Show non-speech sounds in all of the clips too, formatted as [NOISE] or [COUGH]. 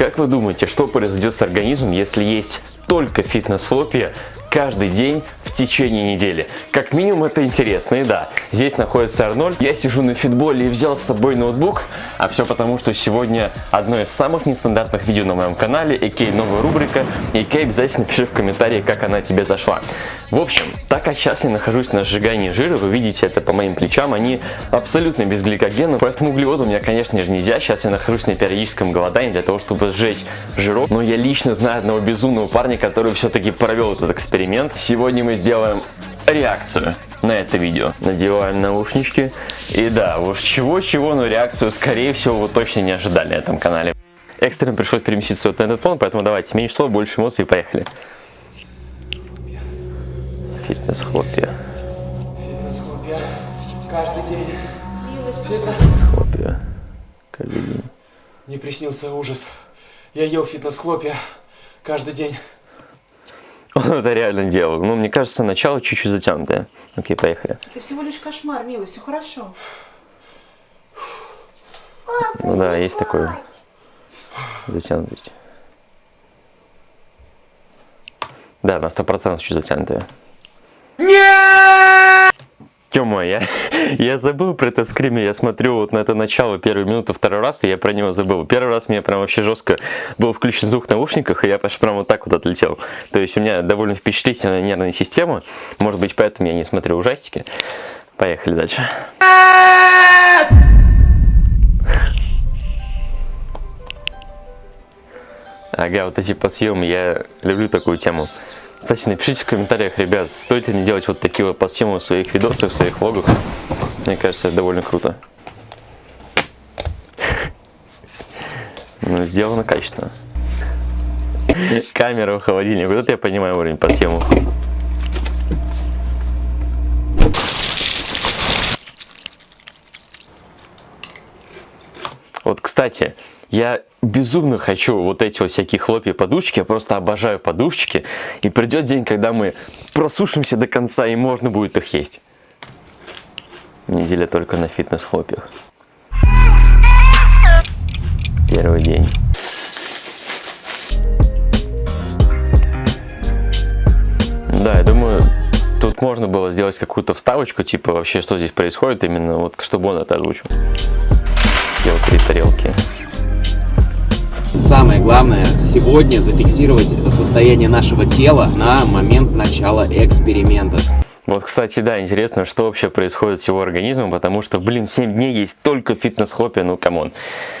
Как вы думаете, что произойдет с организмом, если есть только фитнес-хлопья каждый день в течение недели. Как минимум это интересно. И да, здесь находится Арнольд. Я сижу на фитболе и взял с собой ноутбук. А все потому, что сегодня одно из самых нестандартных видео на моем канале. Икей новая рубрика. Икей обязательно пиши в комментарии, как она тебе зашла. В общем, так как сейчас я нахожусь на сжигании жира, вы видите это по моим плечам, они абсолютно без гликогена. Поэтому углеводы у меня, конечно же, нельзя. Сейчас я нахожусь на периодическом голодании для того, чтобы сжечь жирок. Но я лично знаю одного безумного парня, который все-таки провел этот эксперимент. Сегодня мы сделаем реакцию на это видео. Надеваем наушнички. И да, уж чего-чего, но реакцию, скорее всего, вы точно не ожидали на этом канале. Экстренно пришлось переместиться вот на этот фон, поэтому давайте, меньше слов, больше эмоций, поехали. Фитнес-хлопья. Фитнес-хлопья. Каждый день. Фитнес-хлопья. Каждый день. Мне приснился ужас. Я ел фитнес-хлопья каждый день. Он это реально делал. Ну, мне кажется, начало чуть-чуть затянутое. Окей, поехали. Это всего лишь кошмар, милый, все хорошо. Ну да, есть такой затянутость. Да, на сто процентов чуть затянутое. Тёма, я, [LAUGHS] я забыл про это скриме, я смотрю вот на это начало первую минуту, второй раз, и я про него забыл. Первый раз мне прям вообще жестко был включен звук в наушниках, и я прям вот так вот отлетел. То есть у меня довольно впечатлительная нервная система, может быть поэтому я не смотрю ужастики. Поехали дальше. Ага, вот эти подсъемы, я люблю такую тему. Кстати, напишите в комментариях, ребят, стоит ли мне делать вот такие вот подсъемы в своих видосах, в своих влогах. Мне кажется, это довольно круто. Ну, сделано качественно. Камера в холодильник. Вот это я понимаю уровень подсъемов. Вот, кстати, я безумно хочу вот эти вот всякие хлопья подушки, я просто обожаю подушечки. И придет день, когда мы просушимся до конца и можно будет их есть. Неделя только на фитнес-хлопьях. Первый день. Да, я думаю, тут можно было сделать какую-то вставочку, типа вообще, что здесь происходит, именно вот, чтобы он это озвучил. Съел три тарелки. Самое главное сегодня зафиксировать состояние нашего тела на момент начала эксперимента. Вот, кстати, да, интересно, что вообще происходит с его организмом, потому что, блин, 7 дней есть только фитнес-хлопья, ну, come on.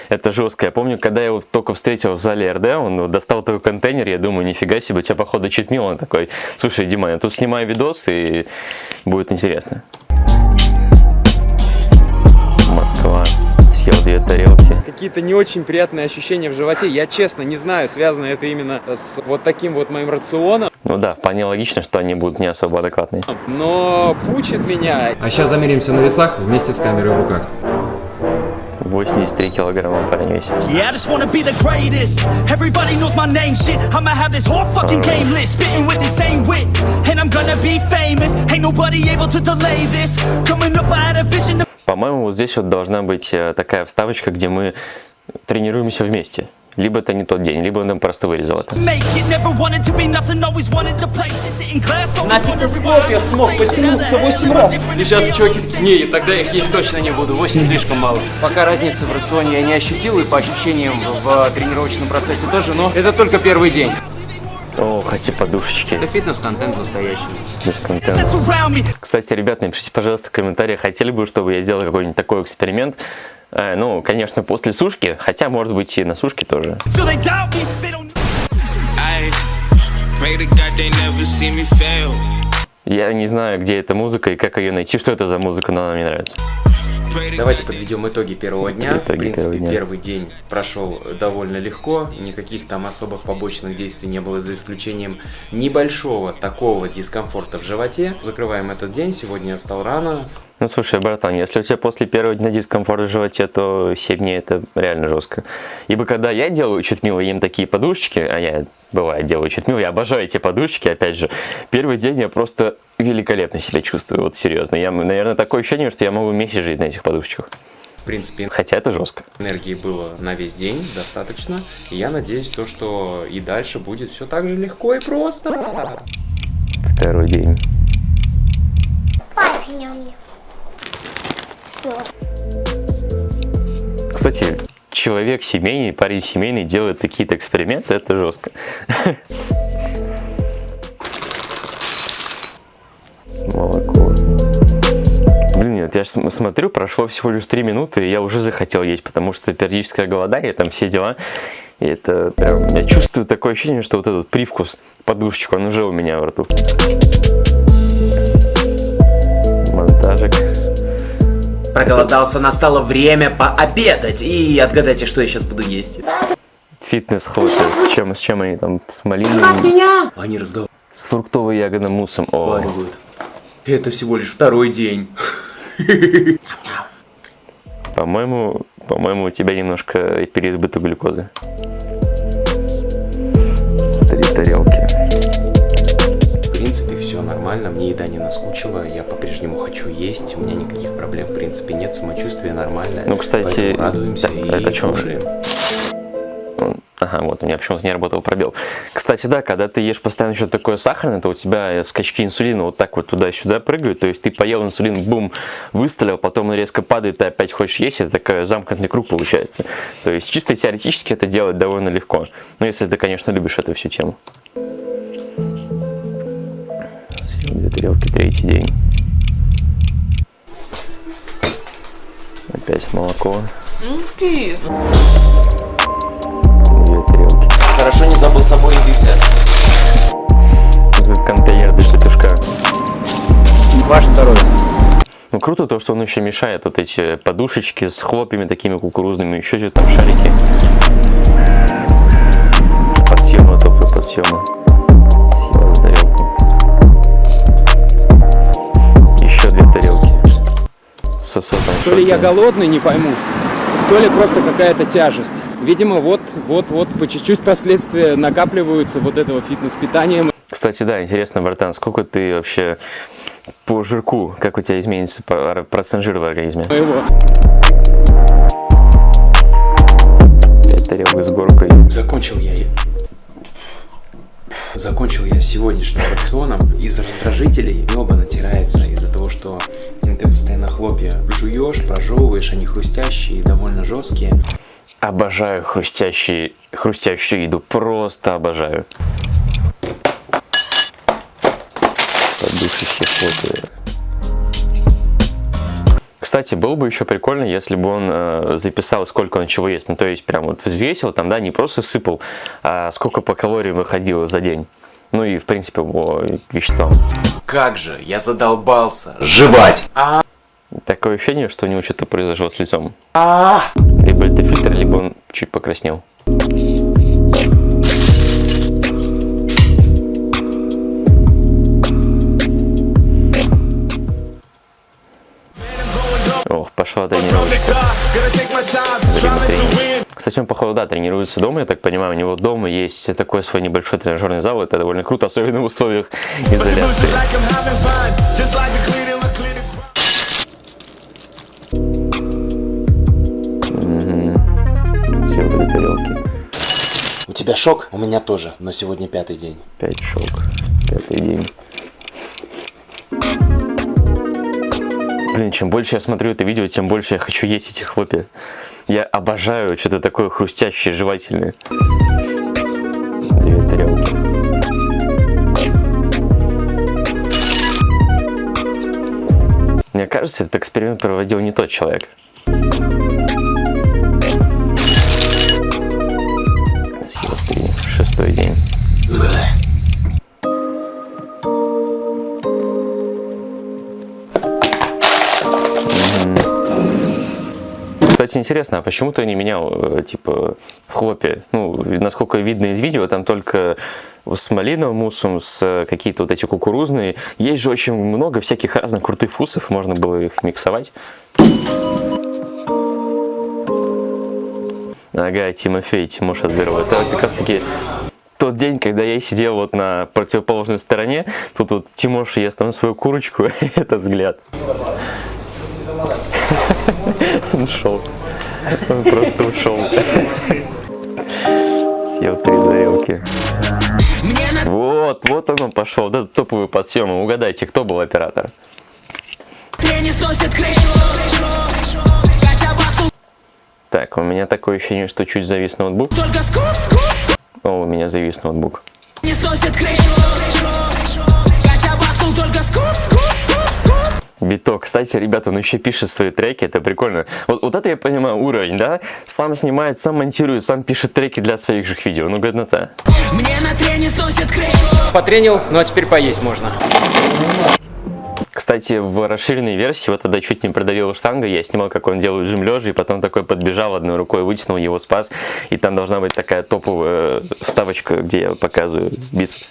Это жестко. Я помню, когда я его только встретил в зале РД, он достал такой контейнер, я думаю, нифига себе, у тебя, походу, cheat meal. Он такой, слушай, Дима, я тут снимаю видос, и будет интересно. Какие-то не очень приятные ощущения в животе. Я честно не знаю, связано это именно с вот таким вот моим рационом. Ну да, вполне логично, что они будут не особо адекватные. Но пучит меня. А сейчас замеримся на весах вместе с камерой в руках. 83 килограмма парень весит. Yeah, I just wanna be the greatest. Everybody knows my name, shit. I'ma have this whole fucking game list, spitting with the same wit, and I'm gonna be famous. Ain't nobody able to delay this. Coming up, I had a vision. По-моему, вот здесь вот должна быть э, такая вставочка, где мы тренируемся вместе. Либо это не тот день, либо он там просто вырезал это. На to фитнес-хлопьях смог потянуться 8 раз. И сейчас чуваки... Не, тогда их есть точно не буду, 8 слишком мало. Пока разницы в рационе я не ощутил, и по ощущениям в, в тренировочном процессе тоже, но это только первый день. О, хотя подушечки. Это фитнес-контент настоящий. Me. Кстати, ребят, напишите, пожалуйста, в комментариях, хотели бы, чтобы я сделал какой-нибудь такой эксперимент. Э, ну, конечно, после сушки, хотя, может быть, и на сушке тоже. So they doubt me, they don't I pray to God they never see me fail. Я не знаю, где эта музыка и как ее найти, что это за музыка, но она мне нравится. Давайте подведем итоги первого дня. Итоги в принципе, первого дня. первый день прошел довольно легко, никаких там особых побочных действий не было, за исключением небольшого такого дискомфорта в животе. Закрываем этот день. Сегодня я встал рано. Ну, слушай, братан, если у тебя после первого дня дискомфорт в животе, то 7 дней это реально жестко. Ибо когда я делаю читмил и ем такие подушечки, а я, бывает, делаю читмил, я обожаю эти подушечки, опять же, первый день я просто великолепно себя чувствую, вот серьезно. Я, наверное, такое ощущение, что я могу месяц жить на этих подушечках. В принципе, Хотя это жестко. энергии было на весь день достаточно. И я надеюсь, то, что и дальше будет все так же легко и просто. Второй день. Все. Кстати, человек семейный, парень семейный делает такие-то эксперименты, это жестко. Молоко. Блин, нет, я смотрю, прошло всего лишь 3 минуты, и я уже захотел есть, потому что периодическое голодание, там все дела. И это прям, я чувствую такое ощущение, что вот этот привкус, подушечку, он уже у меня во рту. Проголодался, настало время пообедать. И отгадайте, что я сейчас буду есть. Фитнес хлопья. С чем, с чем они там? С малиной? Они разговаривают. С фруктово-ягодным муссом. О, Это всего лишь второй день. [LAUGHS] по-моему, по-моему, у тебя немножко переизбыток глюкозы. Три тарелки. Все нормально, мне еда не наскучила, я по-прежнему хочу есть, у меня никаких проблем в принципе нет, самочувствие нормальное. Ну, кстати, радуемся да, и это чё? кушаем. Он- Ага, вот у меня почему-то не работал пробел. Кстати, да, когда ты ешь постоянно что-то такое сахарное, то у тебя скачки инсулина вот так вот туда-сюда прыгают. То есть ты поел инсулин, бум, выстрелил, потом он резко падает, ты опять хочешь есть. Это такой замкнутый круг получается. То есть чисто теоретически это делать довольно легко. Ну, если ты, конечно, любишь эту всю тему. Две тарелки, третий день. Опять молоко. Две тарелки. Хорошо не забыл с собой еды взять. Этот контейнер для петушка. Ваш второй. Ну круто то, что он еще мешает вот эти подушечки с хлопьями такими кукурузными, еще что-то там шарики. Подсъемы, тофы, подсъемы. Сосом. То ли я голодный, не пойму, то ли просто какая-то тяжесть. Видимо, вот, вот, вот, по чуть-чуть последствия накапливаются вот этого фитнес-питания. Кстати, да, интересно, братан, сколько ты вообще по жирку, как у тебя изменится процент жира в организме? моего. Тарелок с горкой. Закончил я Закончил я сегодняшним рационом из раздражителей. Небо натирается из-за того, что ты постоянно хлопья жуешь, прожевываешь, они хрустящие и довольно жесткие. Обожаю хрустящие, хрустящую еду, просто обожаю. Кстати, было бы еще прикольно, если бы он э, записал, сколько он чего ест. Ну, то есть, прям вот взвесил там, да, не просто сыпал, а сколько по калориям выходило за день. Ну и, в принципе, по веществам. Как же, я задолбался. Жевать. Такое ощущение, что у него что-то произошло с лицом. Либо это фильтр, либо он чуть покраснел. Ох, пошла тренировочка. Кстати, он, походу, да, тренируется дома, я так понимаю. У него дома есть такой свой небольшой тренажерный зал. Это довольно круто, особенно в условиях изоляции. Съел две тарелки. У тебя шок? У меня тоже, но сегодня пятый день. Пять шок. Пятый день. Блин, чем больше я смотрю это видео, тем больше я хочу есть эти хлопья. Я обожаю что-то такое хрустящее, жевательное. Две тарелки. Мне кажется, этот эксперимент проводил не тот человек. Интересно, а почему ты не менял, э, типа, в хлопе? Ну, насколько видно из видео, там только с малиновым муссом, с э, какие-то вот эти кукурузные. Есть же очень много всяких разных крутых вкусов, можно было их миксовать. Ага, Тимофей, Тимоша Зверова. Это как раз таки тот день, когда я сидел вот на противоположной стороне, тут вот Тимоша ест там свою курочку, [LAUGHS] это взгляд. [LAUGHS] Он ушел. Он просто ушел. Съел три тарелки. Вот, вот он пошел. Да, топовый подсъем. Угадайте, кто был оператор? Так, у меня такое ощущение, что чуть завис ноутбук. О, у меня завис ноутбук. Биток. Кстати, ребята, он еще пишет свои треки, это прикольно. Вот, вот это я понимаю уровень, да? Сам снимает, сам монтирует, сам пишет треки для своих же видео. Ну, годнота. Мне на трене сносит Потренил, ну а теперь поесть можно. Кстати, в расширенной версии, вот тогда чуть не продавил штанга, я снимал, как он делает жим лежа, и потом такой подбежал одной рукой, вытянул его, спас. И там должна быть такая топовая вставочка, где я показываю бицепс.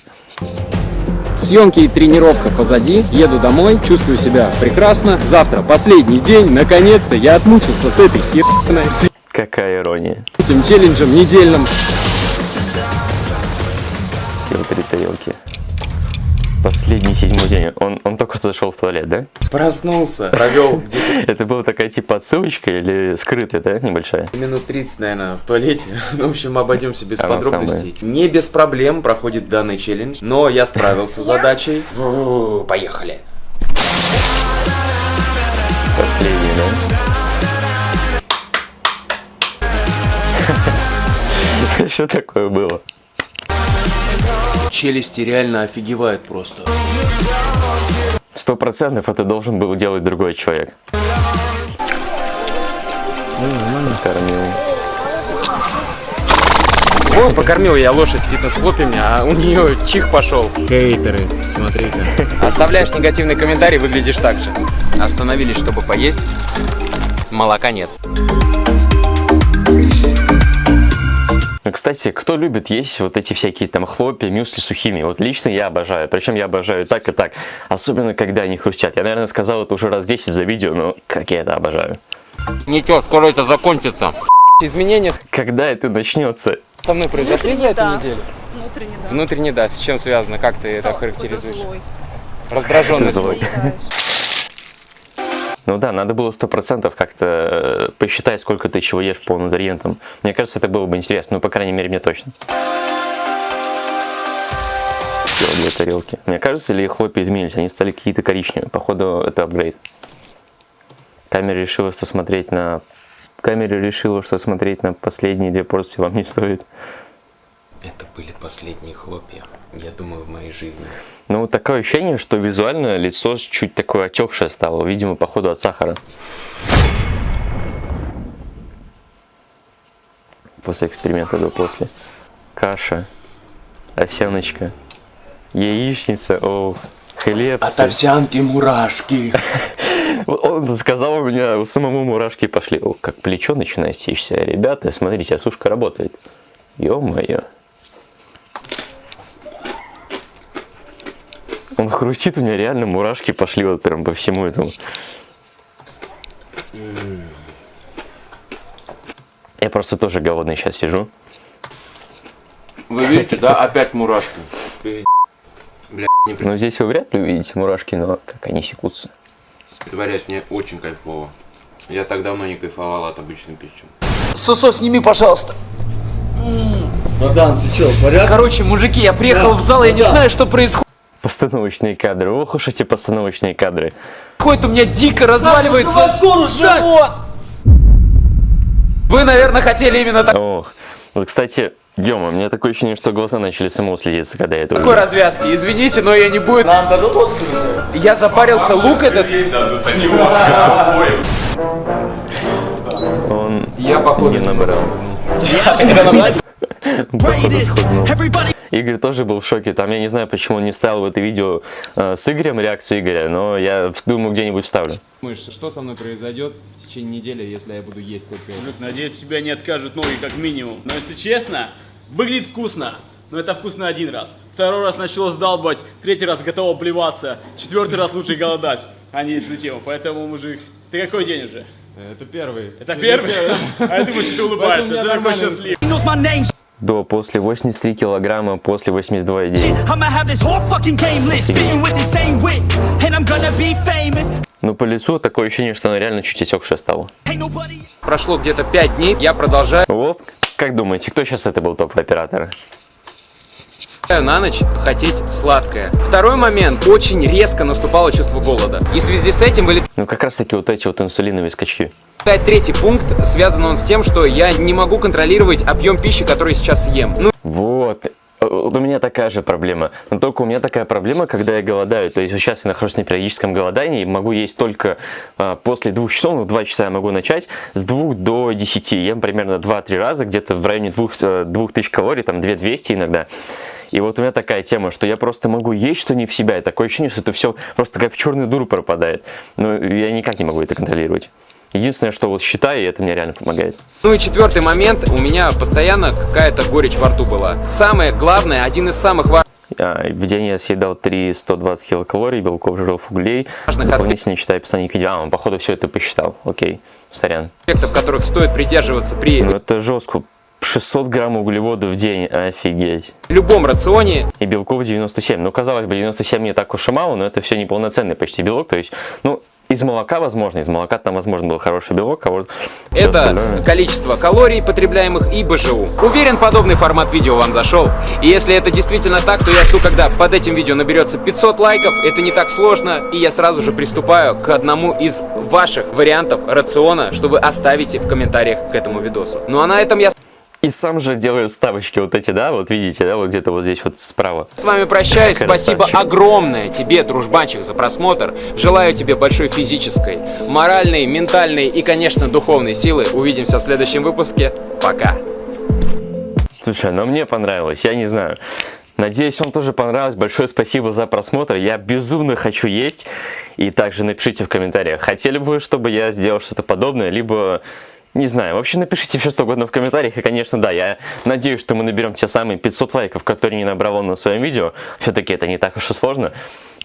Съемки и тренировка позади, еду домой, чувствую себя прекрасно. Завтра последний день, наконец-то я отмучился с этой херной, Какая ирония. этим челленджем недельным. Съел три тарелки. Последний седьмой день. Он, он только что зашел в туалет, да? Проснулся, провел где-то [LAUGHS] Это была такая типа отсылочка или скрытая, да, небольшая? минут 30, наверное, в туалете. [LAUGHS] Ну, в общем, обойдемся без Она подробностей. Не без проблем проходит данный челлендж, но я справился с задачей. Поехали. Последний, да? [LAUGHS] Что такое было? Челюсти реально офигевают просто. Сто процентов это должен был делать другой человек. Кормил. О, покормил я лошадь фитнес-клубе, а у нее чих пошел. Хейтеры, смотри-ка. Оставляешь негативный комментарий, выглядишь так же. Остановились, чтобы поесть. Молока нет. Ну, Кстати, кто любит есть вот эти всякие там хлопья, мюсли сухими? Вот лично я обожаю. Причем я обожаю так и так. Особенно, когда они хрустят. Я, наверное, сказал это уже раз 10 за видео, но как я это обожаю. Ничего, скоро это закончится. Изменения Когда это начнется? со мной произошли за эту да. неделю? Внутренне, да. Внутренне, да. С чем связано? Как ты это Какой-то характеризуешь? злой. Раздраженность. Ну да, надо было сто процентов как-то э, посчитать, сколько ты чего ешь по нутриентам. Мне кажется, это было бы интересно. Ну, по крайней мере, мне точно. Две тарелки. Мне кажется, или хлопья изменились, они стали какие-то коричневые. Походу, это апгрейд. Камера решила, что смотреть на... Камера решила, что смотреть на последние две порции вам не стоит. Это были последние хлопья, я думаю, в моей жизни. Ну, такое ощущение, что визуально лицо чуть такое отекшее стало. Видимо, походу от сахара. После эксперимента до после. Каша, овсяночка, яичница, о, хлеб. От овсянки мурашки. [LAUGHS] Он сказал, у меня у самому мурашки пошли. О, как плечо начинает сечься. Ребята, смотрите, осушка работает. Ё-моё. Он хрустит, у меня реально мурашки пошли вот прям по всему этому. Я просто тоже голодный сейчас сижу. Вы видите, да, опять мурашки. Бля, не Но здесь вы вряд ли увидите мурашки, но как они секутся. притворяюсь, мне очень кайфово. Я так давно не кайфовал от обычной пищи. Сосо, сними, пожалуйста. Братан, ты что, в порядке? Короче, мужики, я приехал в зал, я не знаю, что происходит. Постановочные кадры. Ох уж эти постановочные кадры. У меня дико разваливается живот. Вы, наверное, хотели именно Ох. Вот, кстати, Дема, у меня такое ощущение, что глаза начали само слезиться, когда я это такой увидел. развязки. Извините, но я не буду. Нам дадут Я запарился, лук этот. Он Я, походу, не набрал. Everybody [LAUGHS] Игорь тоже был в шоке. Там я не знаю, почему он не вставил в это видео э, с Игорем, реакции Игоря, но я думаю, где-нибудь вставлю. Думаешь, что со мной произойдет в течение недели, если я буду есть только это? Мужик, надеюсь, тебя не откажут ноги как минимум. Но если честно, выглядит вкусно. Но это вкусно один раз. Второй раз начало сдалбать, третий раз готово плеваться, четвертый раз лучше голодать, а не тему. Поэтому, мужик, ты какой день уже? Это первый. Это первый? А я думаю, что ты улыбаешься, ты такой счастливый. До, после 83 килограмма, после 82,9. I'ma have this whole fucking game list, spitting with the same wit, and I'm gonna be famous. Ну, по лицу такое ощущение, что она реально чуть отекшая стала. Прошло где-то 5 дней, я продолжаю Вот, как думаете, кто сейчас это был топовый оператор? на ночь хотеть сладкое. Второй момент. Очень резко наступало чувство голода. И в связи с этим вылетает Ну, как раз таки вот эти вот инсулиновые скачки. Третий пункт. Связан он с тем, что я не могу контролировать объем пищи, который сейчас ем. Ну, Вот. Э, Вот у меня такая же проблема. Но только у меня такая проблема, когда я голодаю. То есть вот сейчас я нахожусь на периодическом голодании, могу есть только а, после двух часов, ну, в 2 часа я могу начать, с 2 до 10. Ем примерно 2-3 раза, где-то в районе 2, 2000 калорий, там 2200 иногда. И вот у меня такая тема, что я просто могу есть, что не в себя. И такое ощущение, что это все просто как в черную дуру пропадает. Но я никак не могу это контролировать. Единственное, что вот считаю, и это мне реально помогает. Ну и четвертый момент. У меня постоянно какая-то горечь во рту была. Самое главное, один из самых важных А, В день я съедал 3-120 килокалорий, белков, жиров, углей. Дополнительно читаю описание к видео. А, он, походу, все это посчитал. Окей, сорян. аспектов, которых стоит придерживаться при Ну это жестко. 600 грамм углеводов в день, офигеть. любом рационе. И белков 97. Ну, казалось бы, 97 не так уж и мало, но это все неполноценный почти белок. То есть, ну, из молока возможно, из молока там возможно был хороший белок, а вот Это количество калорий, потребляемых и БЖУ. Уверен, подобный формат видео вам зашел. И если это действительно так, то я жду, когда под этим видео наберется 500 лайков. Это не так сложно. И я сразу же приступаю к одному из ваших вариантов рациона, что вы оставите в комментариях к этому видосу. Ну а на этом я И сам же делаю ставочки вот эти, да, вот видите, да, вот где-то вот здесь вот справа. с вами прощаюсь. Спасибо огромное тебе, дружбанчик, за просмотр. Желаю тебе большой физической, моральной, ментальной и, конечно, духовной силы. Увидимся в следующем выпуске. Пока. Слушай, ну мне понравилось, я не знаю. Надеюсь, вам тоже понравилось. Большое спасибо за просмотр. Я безумно хочу есть. И также напишите в комментариях, хотели бы вы, чтобы я сделал что-то подобное, либо... Не знаю, вообще напишите все что угодно в комментариях, и, конечно, да, я надеюсь, что мы наберем те самые 500 лайков, которые не набрал он на своем видео. Все-таки это не так уж и сложно.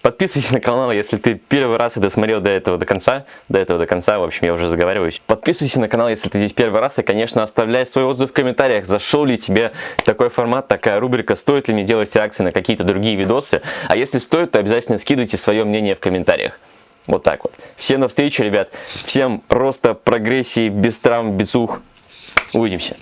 Подписывайся на канал, если ты первый раз это смотрел до этого до конца. До этого до конца, в общем, я уже заговариваюсь. Подписывайся на канал, если ты здесь первый раз. И, конечно, оставляй свой отзыв в комментариях. Зашел ли тебе такой формат, такая рубрика, стоит ли мне делать реакции на какие-то другие видосы. А если стоит, то обязательно скидывайте свое мнение в комментариях. Вот так вот. Всем на встречу, ребят. Всем роста, прогрессии, без травм, без ух. Увидимся.